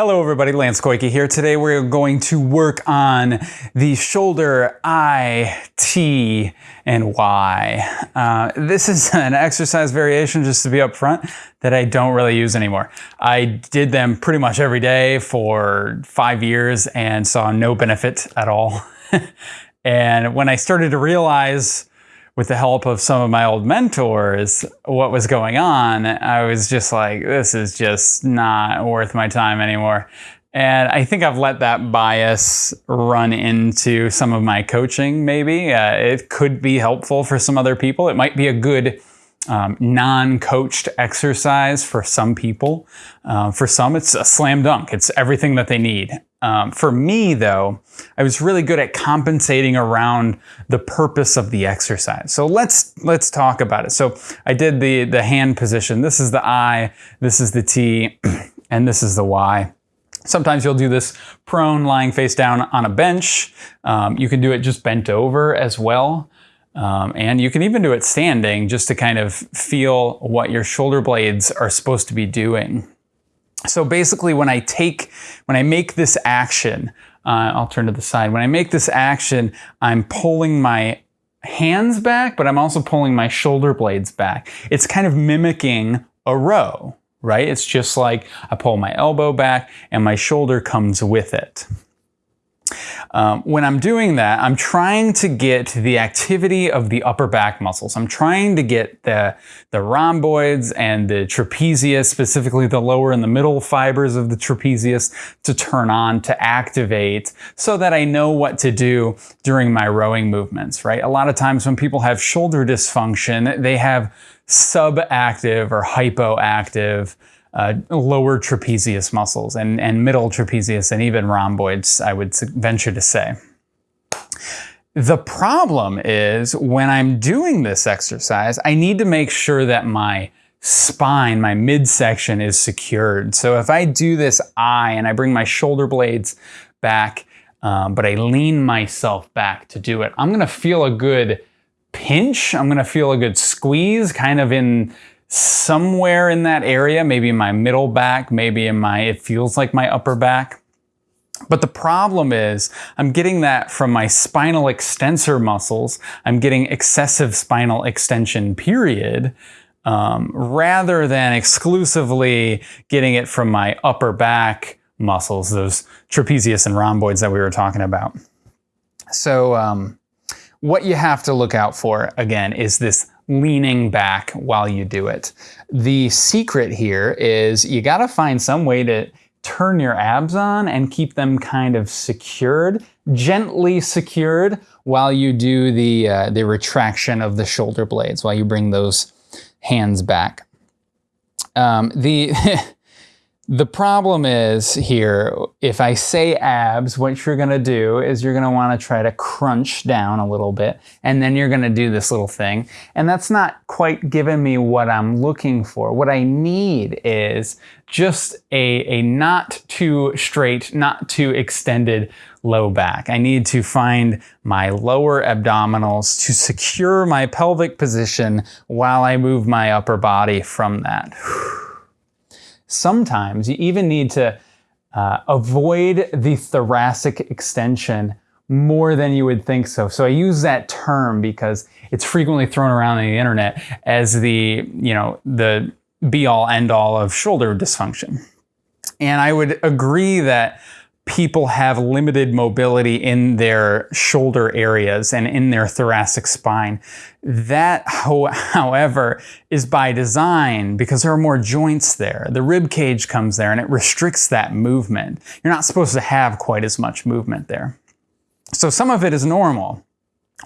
Hello everybody, Lance Koike here. Today we're going to work on the shoulder I, T, and Y. Uh, this is an exercise variation, just to be upfront, that I don't really use anymore. I did them pretty much every day for five years and saw no benefit at all. and when I started to realize with the help of some of my old mentors what was going on, I was just like, this is just not worth my time anymore. And I think I've let that bias run into some of my coaching, maybe. Uh, it could be helpful for some other people. It might be a good um, non-coached exercise for some people. Uh, for some, it's a slam dunk. It's everything that they need. Um, for me, though, I was really good at compensating around the purpose of the exercise. So let's let's talk about it. So I did the the hand position. This is the I, this is the T, and this is the Y. Sometimes you'll do this prone, lying face down on a bench. Um, you can do it just bent over as well. Um, and you can even do it standing just to kind of feel what your shoulder blades are supposed to be doing. So basically when I take, when I make this action, uh, I'll turn to the side. When I make this action, I'm pulling my hands back, but I'm also pulling my shoulder blades back. It's kind of mimicking a row, right? It's just like I pull my elbow back and my shoulder comes with it. Um, when I'm doing that, I'm trying to get the activity of the upper back muscles. I'm trying to get the, the rhomboids and the trapezius, specifically the lower and the middle fibers of the trapezius, to turn on, to activate, so that I know what to do during my rowing movements, right? A lot of times when people have shoulder dysfunction, they have subactive or hypoactive uh, lower trapezius muscles and, and middle trapezius and even rhomboids, I would venture to say. The problem is when I'm doing this exercise, I need to make sure that my spine, my midsection is secured. So if I do this I and I bring my shoulder blades back, um, but I lean myself back to do it, I'm gonna feel a good pinch. I'm gonna feel a good squeeze kind of in somewhere in that area, maybe in my middle back, maybe in my, it feels like my upper back. But the problem is I'm getting that from my spinal extensor muscles. I'm getting excessive spinal extension period um, rather than exclusively getting it from my upper back muscles, those trapezius and rhomboids that we were talking about. So um, what you have to look out for, again, is this leaning back while you do it. The secret here is you got to find some way to turn your abs on and keep them kind of secured, gently secured while you do the, uh, the retraction of the shoulder blades, while you bring those hands back. Um, the The problem is here, if I say abs, what you're gonna do is you're gonna wanna try to crunch down a little bit, and then you're gonna do this little thing. And that's not quite giving me what I'm looking for. What I need is just a, a not too straight, not too extended low back. I need to find my lower abdominals to secure my pelvic position while I move my upper body from that. Sometimes you even need to uh, avoid the thoracic extension more than you would think so. So I use that term because it's frequently thrown around on the internet as the, you know, the be all end all of shoulder dysfunction. And I would agree that people have limited mobility in their shoulder areas and in their thoracic spine. That, however, is by design because there are more joints there. The rib cage comes there and it restricts that movement. You're not supposed to have quite as much movement there. So some of it is normal.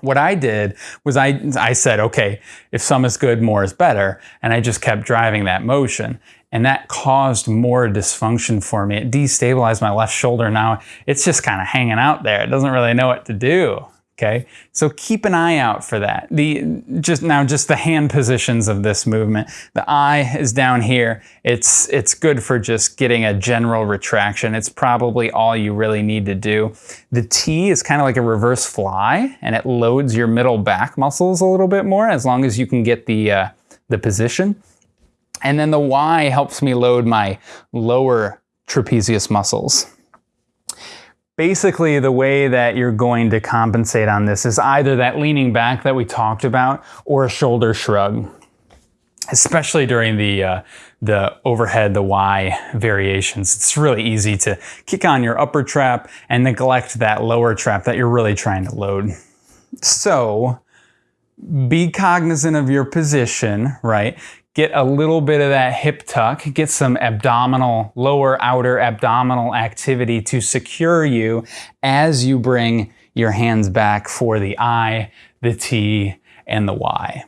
What I did was I, I said, okay, if some is good, more is better. And I just kept driving that motion. And that caused more dysfunction for me. It destabilized my left shoulder. Now it's just kind of hanging out there. It doesn't really know what to do. Okay, so keep an eye out for that. The just now, just the hand positions of this movement. The I is down here. It's it's good for just getting a general retraction. It's probably all you really need to do. The T is kind of like a reverse fly, and it loads your middle back muscles a little bit more as long as you can get the uh, the position. And then the Y helps me load my lower trapezius muscles. Basically, the way that you're going to compensate on this is either that leaning back that we talked about or a shoulder shrug, especially during the, uh, the overhead, the Y variations. It's really easy to kick on your upper trap and neglect that lower trap that you're really trying to load. So be cognizant of your position, right? Get a little bit of that hip tuck, get some abdominal, lower outer abdominal activity to secure you as you bring your hands back for the I, the T, and the Y.